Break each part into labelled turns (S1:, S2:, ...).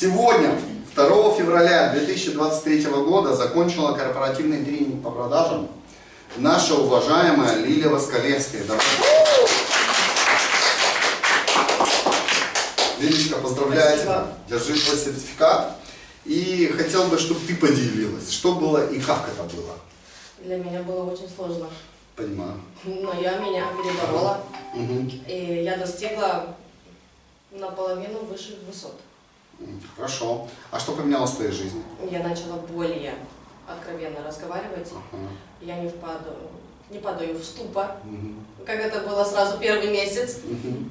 S1: Сегодня, 2 февраля 2023 года, закончила корпоративный тренинг по продажам наша уважаемая Лилия Воскалевская. Лилечка, поздравляю тебя. Держи твой сертификат. И хотел бы, чтобы ты поделилась, что было и как это было.
S2: Для меня было очень сложно.
S1: Понимаю.
S2: Но я меня переборола.
S1: Мгм.
S2: И я достигла наполовину высших высот.
S1: Хорошо. А что поменялось в твоей жизни?
S2: Я начала более откровенно разговаривать.
S1: Ага.
S2: Я не впадаю, не падаю в ступор,
S1: Мгм.
S2: как это было сразу первый месяц.
S1: Мгм.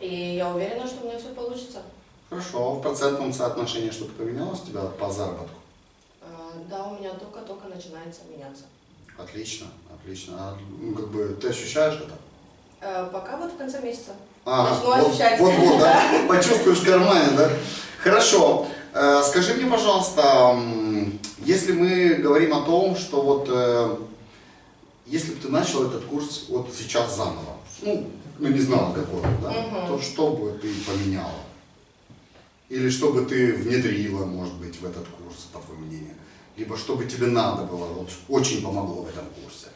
S2: И я уверена, что у меня все получится.
S1: Хорошо. В процентном соотношении что-то поменялось у тебя по заработку?
S2: А, Да, у меня только-только начинается меняться.
S1: Отлично, отлично. А, ну, как бы ты ощущаешь это?
S2: А, Пока вот в конце месяца.
S1: А,
S2: Начну
S1: вот,
S2: ощущать.
S1: вот, вот, да? Почувствуешь в кармане, да? Хорошо. Э, Скажи мне, пожалуйста, если мы говорим о том, что вот э, если бы ты начал этот курс вот сейчас заново, ну, ну не знала какого, да,
S2: Мгм.
S1: то что бы ты поменяла? Или что бы ты внедрила, может быть, в этот курс, по твоему мнению? Либо что бы тебе надо было, вот очень помогло в этом курсе?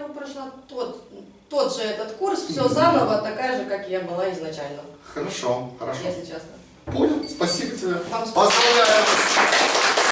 S2: Я прошла тот, тот же этот курс, все заново, такая же, как я была изначально,
S1: Хорошо, хорошо.
S2: если честно.
S1: Понял, спасибо тебе.
S2: Вам спасибо.
S1: Поздравляю.